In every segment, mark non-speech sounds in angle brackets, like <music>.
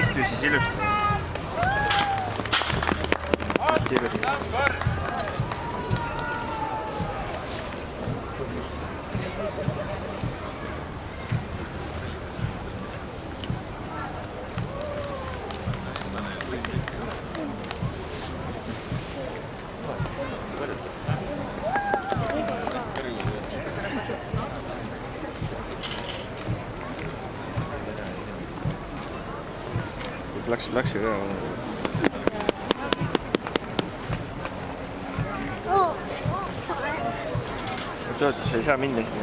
Istu siis ilusti. istu ilusti. precisamente.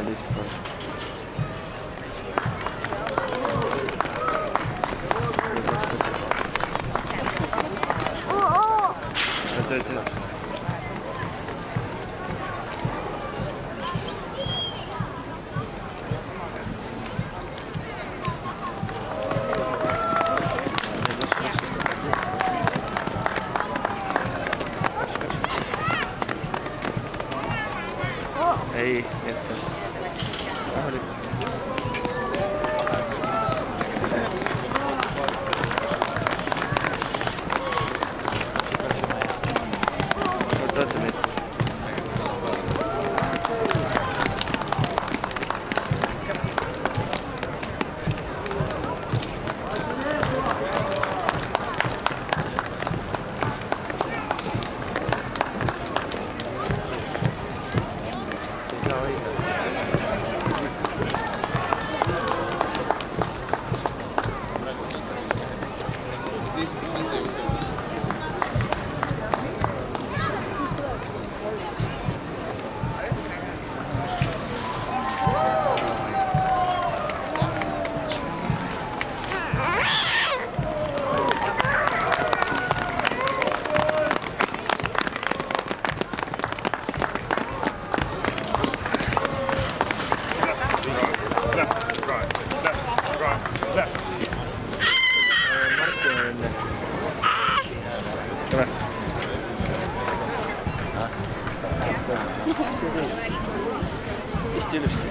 Tule. istu ilusti.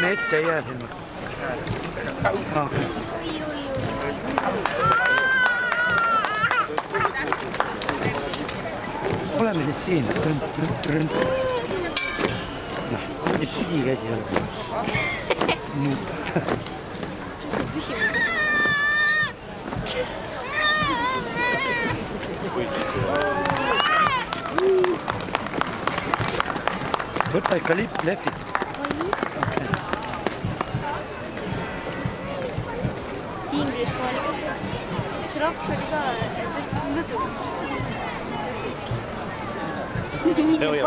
me ette ei jää sinna ah.. Oleme siis siin. noh, nüüd sügikäsi on. võta ikka lipp, lehvit. Inglise kooli. see laps oli ka, et ütles lõdvaks. Jala peal.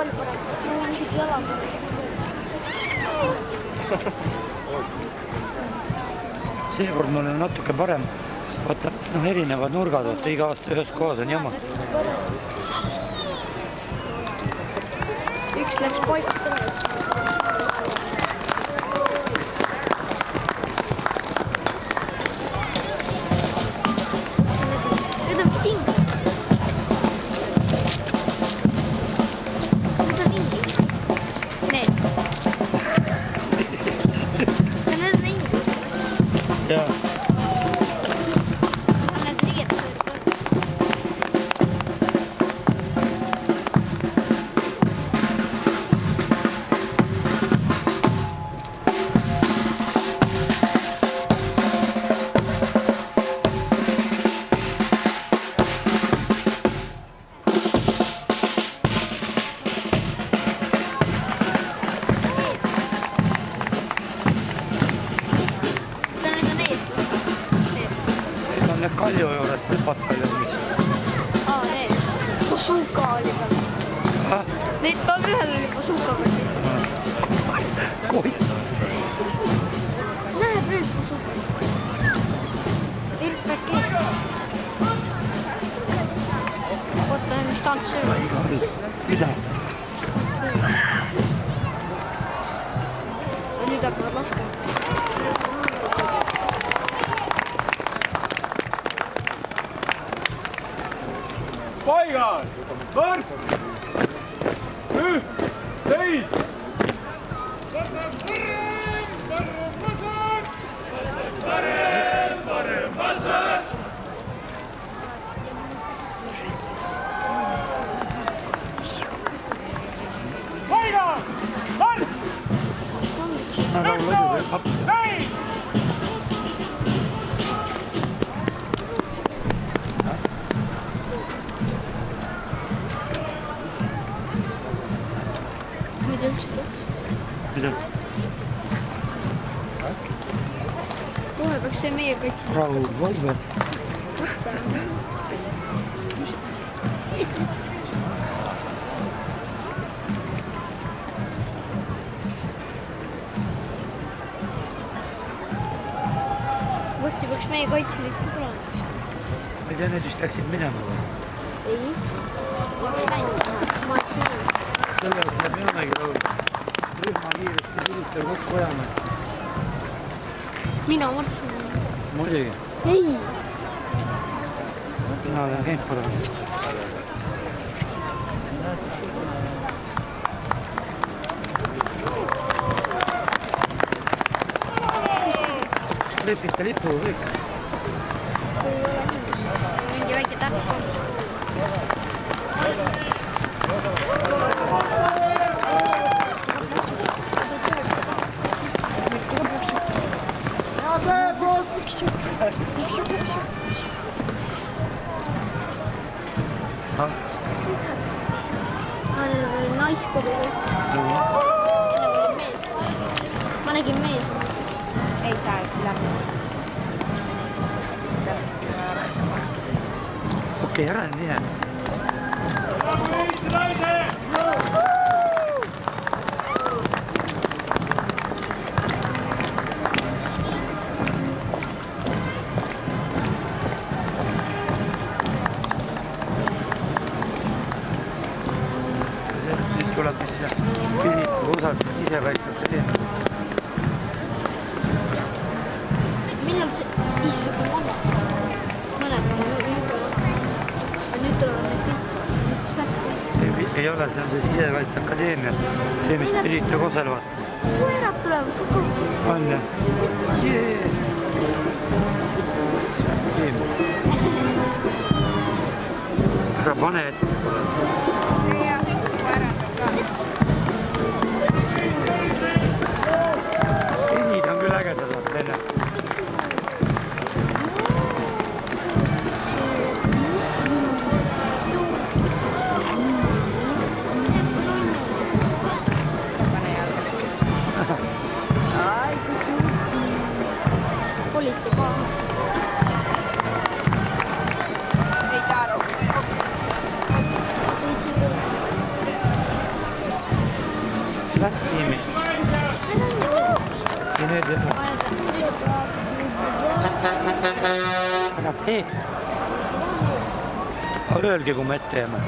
seekord mul on natuke parem. vaata, noh, erinevad nurgad, vaata iga aasta ühes kohas on jama. üks läks paika. ごい。Stop soon. Good night. rahu, valve. varsti peaks meie kaitseliit ka tulema ma ei tea, need vist läksid minema või? ei. selle jaoks peamegi laulma. rühma kiiresti sülitada kokku ajama. mina marssisin. muidugi, ei. mina olen käinud korra. lepite lipu kõik. mingi väike täht on. ah, naiskodu. ma nägin mees. ei saa läbi. okei ära nüüd mine. Mis Pirita Kosel vaata, koerad tulevad kogu aeg. on jah yeah.? ära pane ette. Ära tee. aga öelge, kui me ette jääme.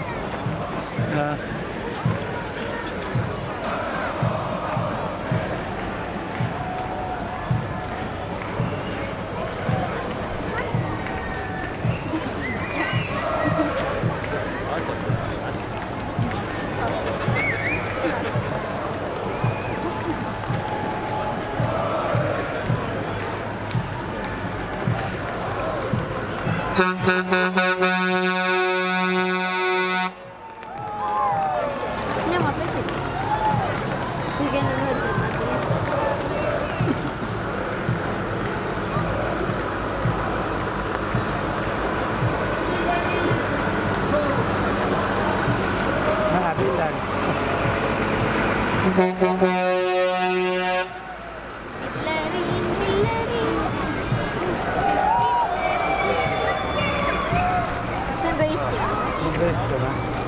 Nemad läksid. kuigi enne mõeldi, et nad ei lähe. Läheb hiljem. Hitleri, Hitleri. kas see on ka Eesti või? tõesti või?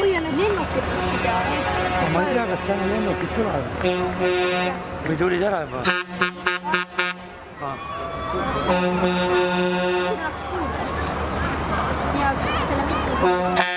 oi, ja need lennukid läksid ja need. ma ei tea, kas täna lennukid tulevad. või tulid ära juba? tahaks kuulda. ja selle mitte. ootav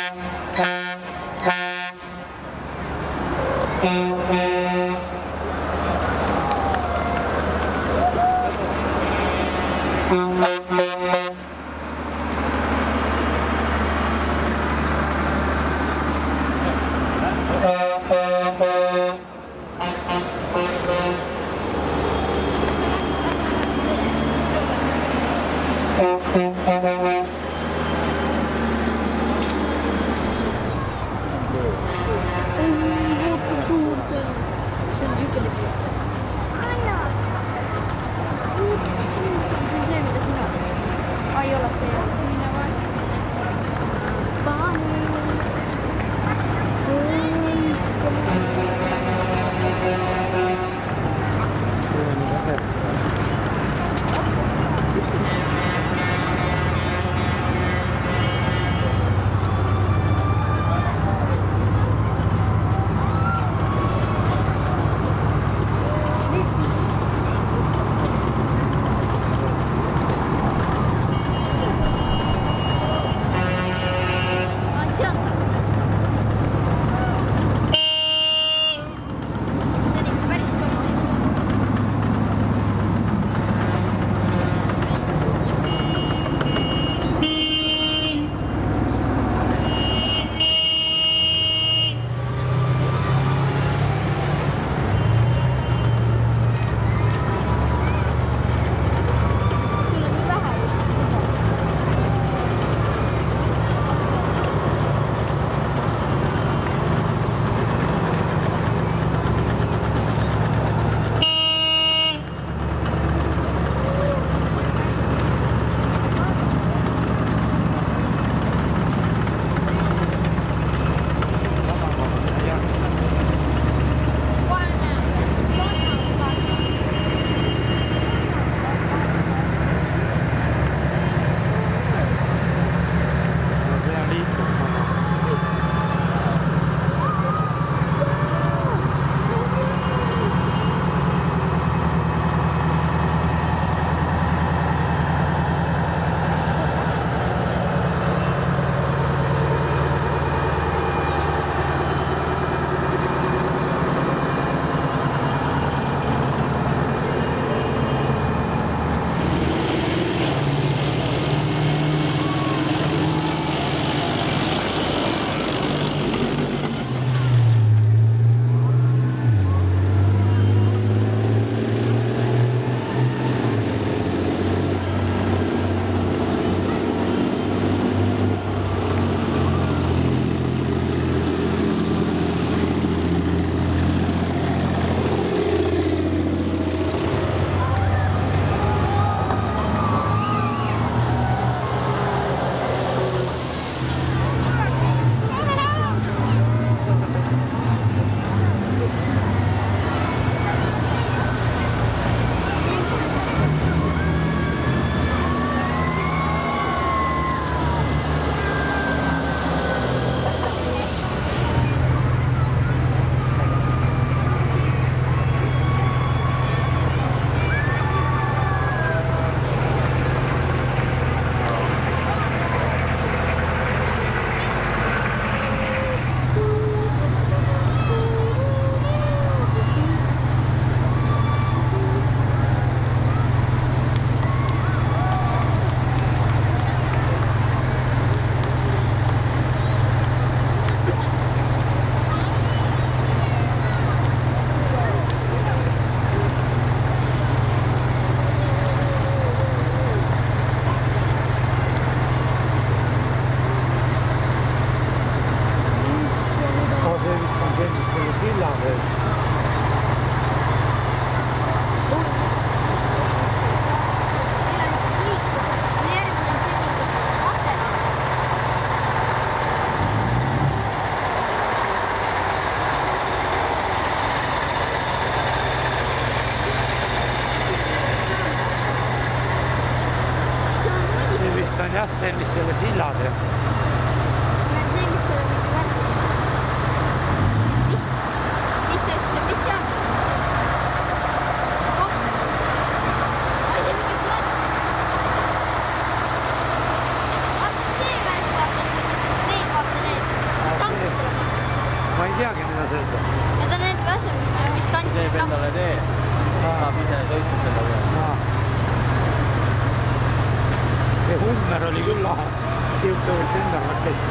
sihuke võiks endale rakett.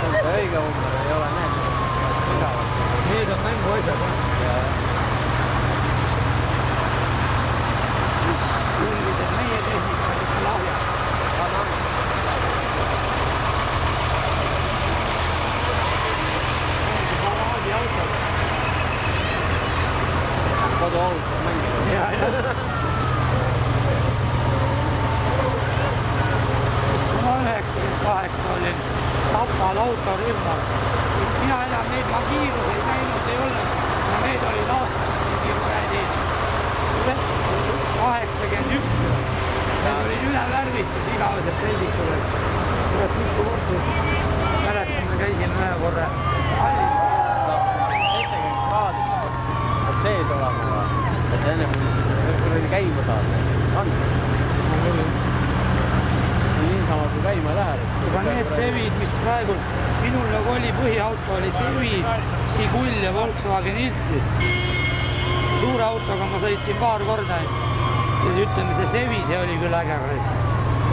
see on õige umber, ei ole need. igavad. Need on mänguasjad jah. selged, et meie tehnika on ikka lahja. paraadiautod. koduaus on mängida. ja, ja. kui ma üheksakümmend kaheksa olin Tapal autorühmas, siis mina enam neid ma kiiruseid näinud ei olnud ja need olid aastad mingi kuradi kaheksakümmend üks. Need olid üle peldikud, et kurat mitu korda. mäletan, me käisime ühe korra seitsekümmend kraadi peab sees olema, et enne kui siis kuradi käima saada. andmist. niisama kui käima ei lähe. aga need Sevid, mis praegu minul nagu oli põhiauto oli Sevi, Žigul ja Volkswagen Iltis. suure autoga ma sõitsin paar korda ja ütleme, see Sevi, see oli küll äge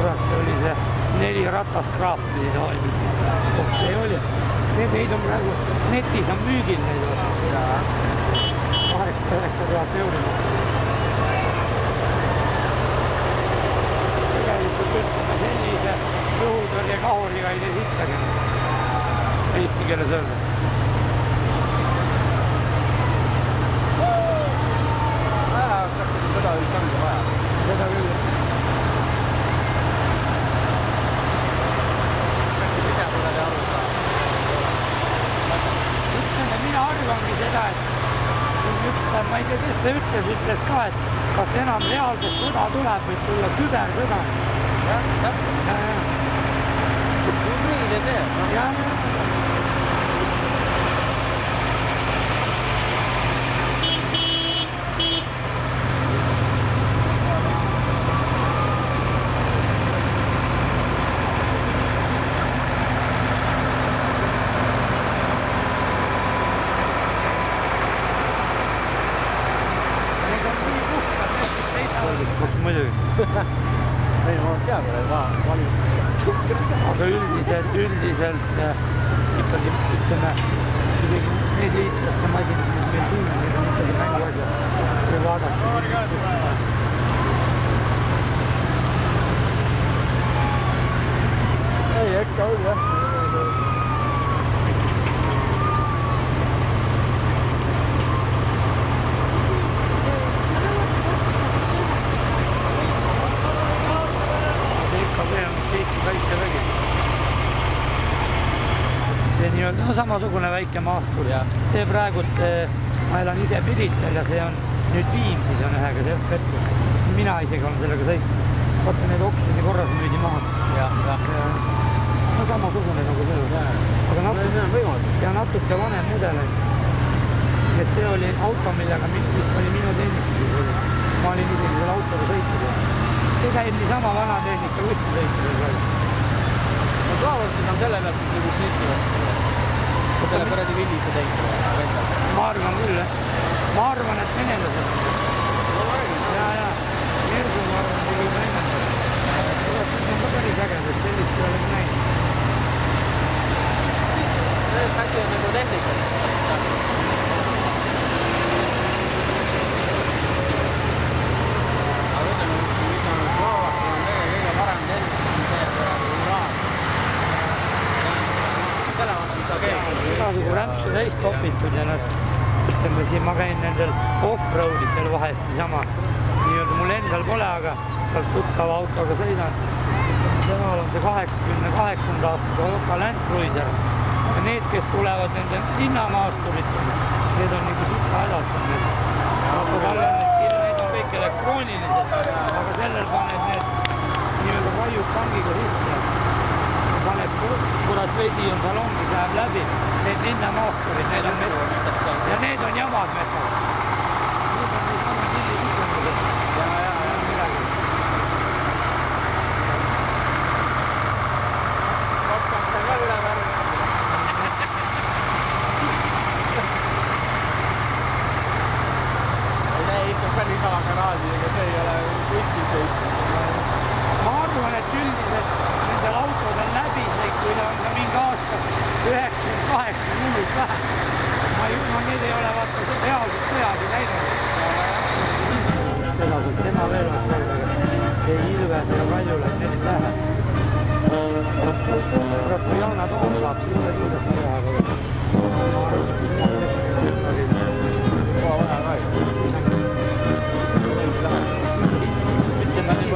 see oli see neli ratast kraap pidi toimima. oh, see oli, neid on praegu netis on müügil neid. kaheksa, üheksa tuhat euri. tegelikult ütleme sellise õhutõrje kahuriga ei tee sittagi. Eesti keeles öelda. kas seda üldse ongi vaja? seda küll. ise pole te aru saanud. ütleme, mina arvangi seda, et siin üks, ma ei tea, kes see ütles, ütles ka, et kas enam reaalset sõda tuleb, võib tulla kübersõda. jah, täpselt. hübriid ja see, noh. jah, need on nii puhtad, need kes seisavad. muidugi, <laughs> ei no oleks hea, kui need va- valimised. aga üldiselt, üldiselt äh, ikkagi ütleme, isegi need liitlaste masinad, mis meil siin on, need on ikkagi mänguasjad. kui vaadata. ei, eks ta oli jah. DKV on Eesti Kaitsevägi. No, samasugune väike maastur Jah.. see praegult, ma elan ise Pirital ja see on nüüd Viimsis on ühega see Petrus. mina isegi olen sellega sõitnud. vaata need oksjoni korras müüdi maha. jah, jah. no samasugune nagu see. aga natuke on ja natuke vanem mudel on. et see oli auto, millega, mis oli minu tehnikas. ma olin isegi selle autoga sõitnud ja see käib niisama vana tehnika võistlusõitudel praegu. no slaavlased on selle pealt siis nagu sõitnud. Selle kuradi villise teinud. ma arvan küll jah. ma arvan, et venelased. ja, ja Mirgu ma arvan, et kurat, need on ka päris ägedad, sellist ei ole näinud. asi on nagu tehnikas. on täis topitud ja nad, ütleme siin ma käin nendel off-road itel vahest niisama, nii-öelda mul endal pole, aga sealt tuttava autoga sõidan. temal on see kaheksakümne kaheksanda aasta Toyota Land Cruiser ja need, kes tulevad nende linnamaasturid, need on nagu sitta hädalt. aga tal on need siin, need on kõik elektroonilised, aga sellel paned need nii-öelda raiud pangiga sisse paned, kurat vesi on salongis, läheb läbi need linnamootorid, need on meil ja need on jamad meil.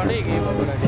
Még év